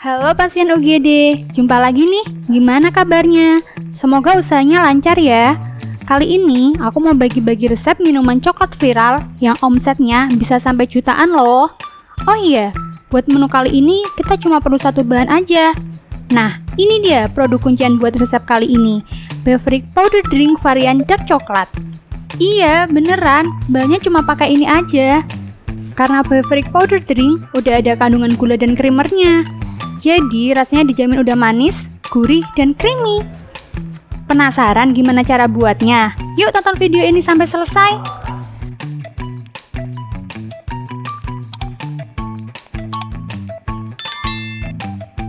Halo pasien UGD, jumpa lagi nih. Gimana kabarnya? Semoga usahanya lancar ya. Kali ini aku mau bagi-bagi resep minuman coklat viral yang omsetnya bisa sampai jutaan loh. Oh iya, buat menu kali ini kita cuma perlu satu bahan aja. Nah, ini dia produk kuncian buat resep kali ini. Beverage Powder Drink varian dark coklat. Iya, beneran. Bahannya cuma pakai ini aja. Karena beverage powder drink udah ada kandungan gula dan creamernya. Jadi rasanya dijamin udah manis, gurih, dan creamy. Penasaran gimana cara buatnya? Yuk tonton video ini sampai selesai.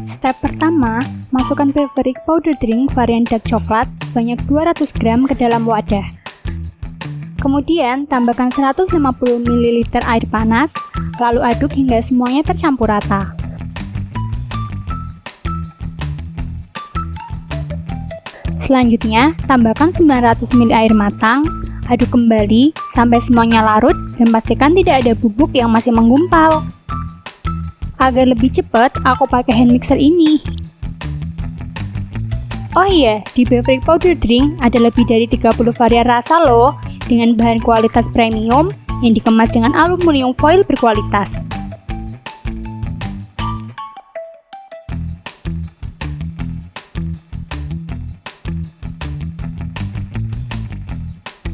Step pertama, masukkan beverage powder drink varian dark coklat sebanyak 200 gram ke dalam wadah. Kemudian, tambahkan 150 ml air panas, lalu aduk hingga semuanya tercampur rata. Selanjutnya, tambahkan 900 ml air matang, aduk kembali sampai semuanya larut dan pastikan tidak ada bubuk yang masih menggumpal. Agar lebih cepat, aku pakai hand mixer ini. Oh iya, di beverage powder drink ada lebih dari 30 varian rasa loh, dengan bahan kualitas premium yang dikemas dengan aluminium foil berkualitas.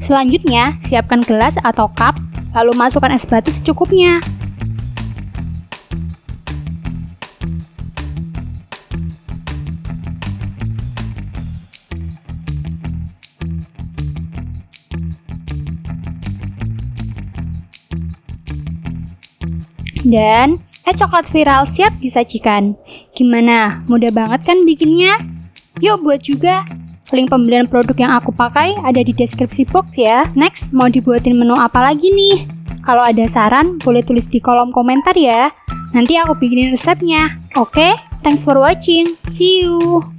Selanjutnya, siapkan gelas atau cup, lalu masukkan es batu secukupnya. Dan es coklat viral siap disajikan. Gimana? Mudah banget kan bikinnya? Yuk buat juga! Link pembelian produk yang aku pakai ada di deskripsi box ya. Next, mau dibuatin menu apa lagi nih? Kalau ada saran, boleh tulis di kolom komentar ya. Nanti aku bikinin resepnya. Oke, okay? thanks for watching. See you!